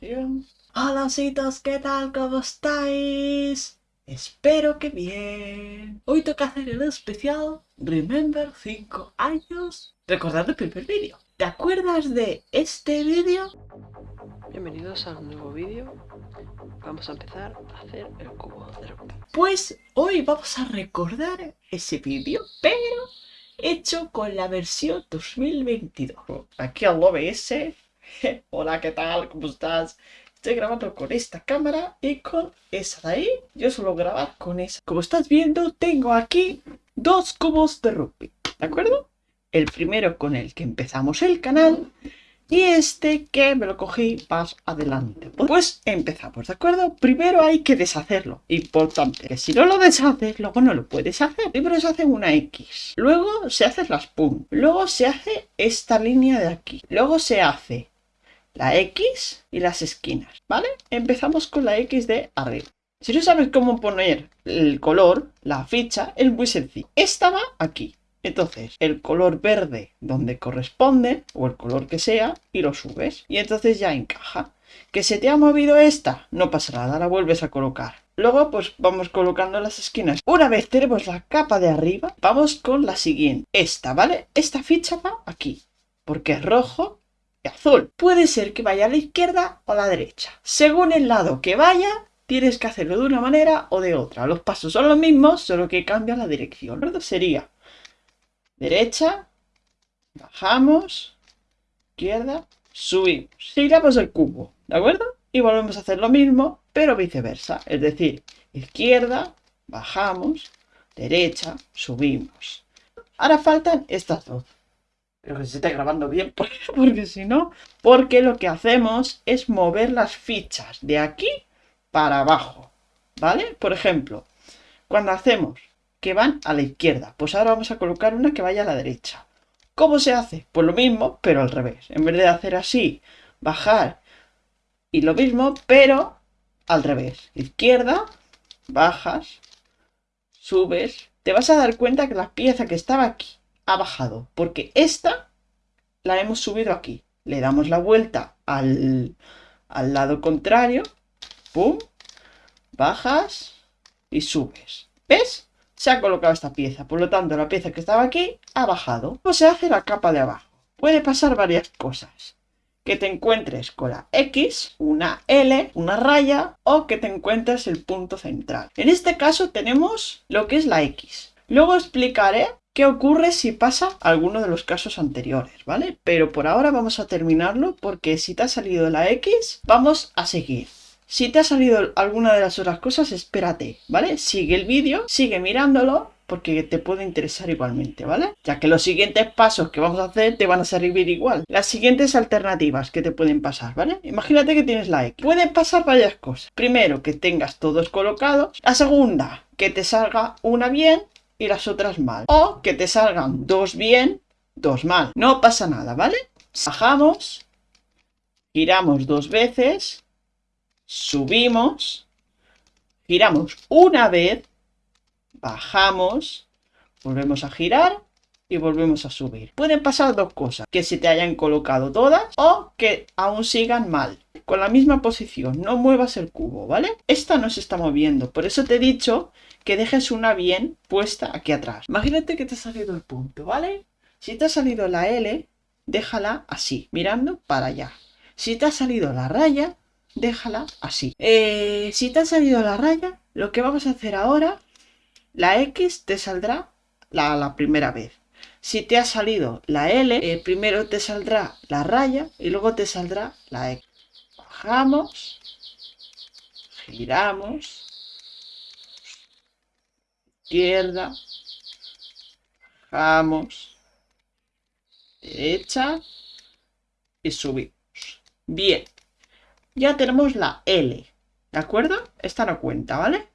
grabación. Hola, citos, ¿qué tal? ¿Cómo estáis? Espero que bien. Hoy toca hacer el especial Remember 5 años. Recordad el primer vídeo. ¿Te acuerdas de este vídeo? Bienvenidos a un nuevo vídeo. Vamos a empezar a hacer el cubo de Rubik. Pues hoy vamos a recordar ese vídeo, pero hecho con la versión 2022. Aquí al OBS. Hola, ¿qué tal? ¿Cómo estás? Estoy grabando con esta cámara y con esa de ahí. Yo suelo grabar con esa. Como estás viendo, tengo aquí dos cubos de rugby. ¿De acuerdo? El primero con el que empezamos el canal y este que me lo cogí más adelante. Pues empezamos, ¿de acuerdo? Primero hay que deshacerlo. Importante, que si no lo deshaces, luego no lo puedes hacer. Primero se hace una X. Luego se hace las pum. Luego se hace esta línea de aquí. Luego se hace la X y las esquinas, ¿vale? Empezamos con la X de arriba. Si no sabes cómo poner el color, la ficha, es muy sencillo. Esta va aquí. Entonces, el color verde donde corresponde, o el color que sea, y lo subes. Y entonces ya encaja. Que se te ha movido esta, no pasa nada, la vuelves a colocar. Luego, pues vamos colocando las esquinas. Una vez tenemos la capa de arriba, vamos con la siguiente. Esta, ¿vale? Esta ficha va aquí, porque es rojo azul. Puede ser que vaya a la izquierda o a la derecha. Según el lado que vaya, tienes que hacerlo de una manera o de otra. Los pasos son los mismos, solo que cambia la dirección. ¿verdad? Sería derecha, bajamos, izquierda, subimos. Giramos el cubo, ¿de acuerdo? Y volvemos a hacer lo mismo, pero viceversa. Es decir, izquierda, bajamos, derecha, subimos. Ahora faltan estas dos. Pero que se esté grabando bien, porque si no... Porque lo que hacemos es mover las fichas de aquí para abajo, ¿vale? Por ejemplo, cuando hacemos que van a la izquierda. Pues ahora vamos a colocar una que vaya a la derecha. ¿Cómo se hace? Pues lo mismo, pero al revés. En vez de hacer así, bajar y lo mismo, pero al revés. Izquierda, bajas, subes. Te vas a dar cuenta que la pieza que estaba aquí ha bajado, porque esta la hemos subido aquí. Le damos la vuelta al, al lado contrario, pum, bajas y subes. ¿Ves? se ha colocado esta pieza. Por lo tanto, la pieza que estaba aquí ha bajado. ¿Cómo se hace la capa de abajo? Puede pasar varias cosas. Que te encuentres con la X, una L, una raya o que te encuentres el punto central. En este caso tenemos lo que es la X. Luego explicaré qué ocurre si pasa alguno de los casos anteriores, ¿vale? Pero por ahora vamos a terminarlo porque si te ha salido la X, vamos a seguir. Si te ha salido alguna de las otras cosas, espérate, ¿vale? Sigue el vídeo, sigue mirándolo, porque te puede interesar igualmente, ¿vale? Ya que los siguientes pasos que vamos a hacer te van a servir igual. Las siguientes alternativas que te pueden pasar, ¿vale? Imagínate que tienes la X. Pueden pasar varias cosas. Primero, que tengas todos colocados. La segunda, que te salga una bien y las otras mal. O que te salgan dos bien, dos mal. No pasa nada, ¿vale? Bajamos, giramos dos veces subimos, giramos una vez, bajamos, volvemos a girar y volvemos a subir. Pueden pasar dos cosas, que se te hayan colocado todas o que aún sigan mal. Con la misma posición, no muevas el cubo, ¿vale? Esta no se está moviendo, por eso te he dicho que dejes una bien puesta aquí atrás. Imagínate que te ha salido el punto, ¿vale? Si te ha salido la L, déjala así, mirando para allá. Si te ha salido la raya, déjala así. Eh, si te ha salido la raya, lo que vamos a hacer ahora, la X te saldrá la, primera vez. Si te ha salido la L, eh, primero te saldrá la raya y luego te saldrá la X. Bajamos, giramos, izquierda, bajamos, derecha y subimos. Bien ya tenemos la L, ¿de acuerdo? Esta no cuenta, ¿vale?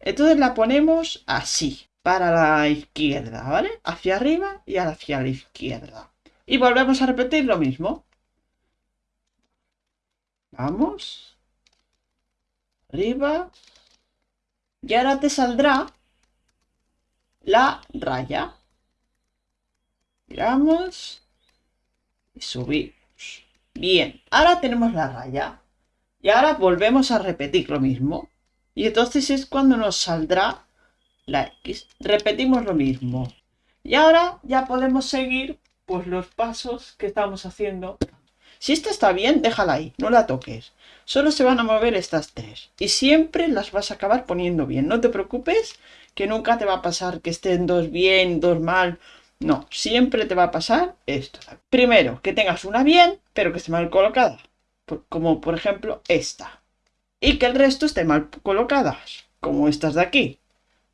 Entonces la ponemos así, para la izquierda, ¿vale? Hacia arriba y hacia la izquierda. Y volvemos a repetir lo mismo. Vamos. Arriba. Y ahora te saldrá la raya. Miramos. Y subimos. Bien, ahora tenemos la raya. Y ahora volvemos a repetir lo mismo. Y entonces es cuando nos saldrá la X. Repetimos lo mismo. Y ahora ya podemos seguir pues los pasos que estamos haciendo. Si esta está bien, déjala ahí, no la toques. Solo se van a mover estas tres. Y siempre las vas a acabar poniendo bien. No te preocupes, que nunca te va a pasar que estén dos bien, dos mal. No, siempre te va a pasar esto. Primero, que tengas una bien, pero que esté mal colocada. Como por ejemplo esta. Y que el resto esté mal colocadas. Como estas de aquí.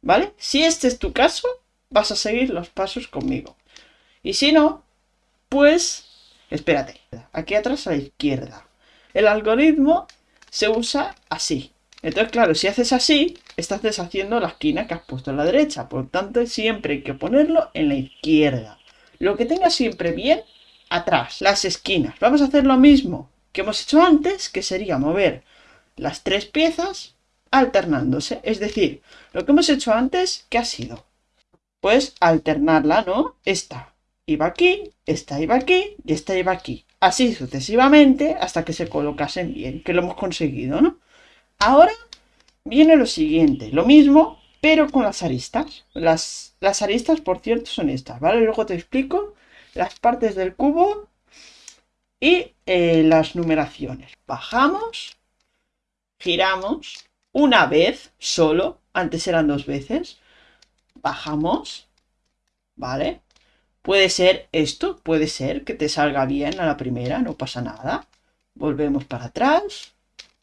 ¿Vale? Si este es tu caso, vas a seguir los pasos conmigo. Y si no, pues, espérate, aquí atrás a la izquierda. El algoritmo se usa así. Entonces, claro, si haces así, estás deshaciendo la esquina que has puesto a la derecha. Por tanto, siempre hay que ponerlo en la izquierda. Lo que tenga siempre bien, atrás, las esquinas. Vamos a hacer lo mismo que hemos hecho antes, que sería mover las tres piezas alternándose. Es decir, lo que hemos hecho antes, ¿qué ha sido? Pues alternarla, ¿no? Esta iba aquí, esta iba aquí y esta iba aquí. Así sucesivamente hasta que se colocasen bien, que lo hemos conseguido, ¿no? Ahora viene lo siguiente, lo mismo, pero con las aristas. Las, las aristas, por cierto, son estas, ¿vale? Luego te explico las partes del cubo y eh, las numeraciones. Bajamos, giramos una vez solo, antes eran dos veces, bajamos, ¿vale? Puede ser esto, puede ser que te salga bien a la primera, no pasa nada. Volvemos para atrás,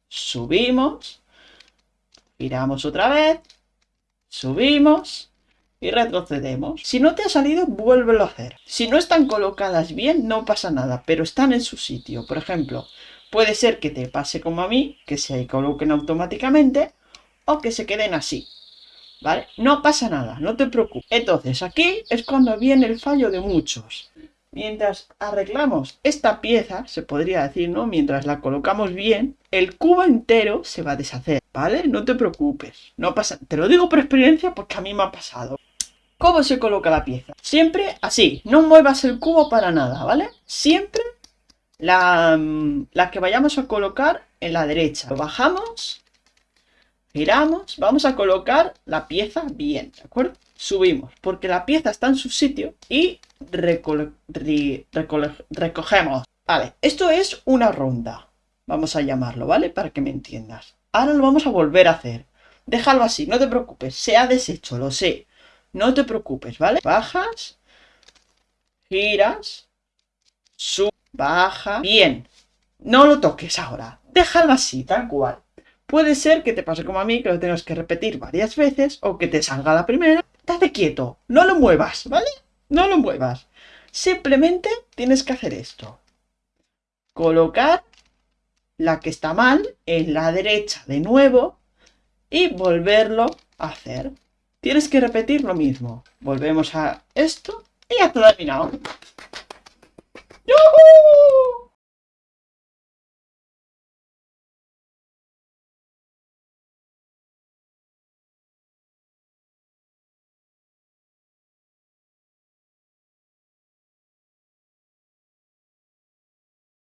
subimos, giramos otra vez, subimos y retrocedemos. Si no te ha salido, vuélvelo a hacer. Si no están colocadas bien, no pasa nada, pero están en su sitio. Por ejemplo, puede ser que te pase como a mí, que se coloquen automáticamente o que se queden así. ¿Vale? No pasa nada, no te preocupes. Entonces, aquí es cuando viene el fallo de muchos. Mientras arreglamos esta pieza, se podría decir, ¿no? Mientras la colocamos bien, el cubo entero se va a deshacer, ¿vale? No te preocupes, no pasa... Te lo digo por experiencia porque a mí me ha pasado. ¿Cómo se coloca la pieza? Siempre así, no muevas el cubo para nada, ¿vale? Siempre la, mm, que vayamos a colocar en la derecha. Lo bajamos Giramos, vamos a colocar la pieza bien, ¿de acuerdo? Subimos, porque la pieza está en su sitio y recogemos. Vale, esto es una ronda, vamos a llamarlo, ¿vale? Para que me entiendas. Ahora lo vamos a volver a hacer. Déjalo así, no te preocupes, se ha deshecho, lo sé. No te preocupes, ¿vale? Bajas, giras, sub, baja. Bien, no lo toques ahora, déjalo así, tal cual. Puede ser que te pase como a mí, que lo tengas que repetir varias veces o que te salga la primera. Date quieto, no lo muevas, ¿vale? No lo muevas. Simplemente tienes que hacer esto. Colocar la que está mal en la derecha de nuevo y volverlo a hacer. Tienes que repetir lo mismo. Volvemos a esto y ya terminado. 요호!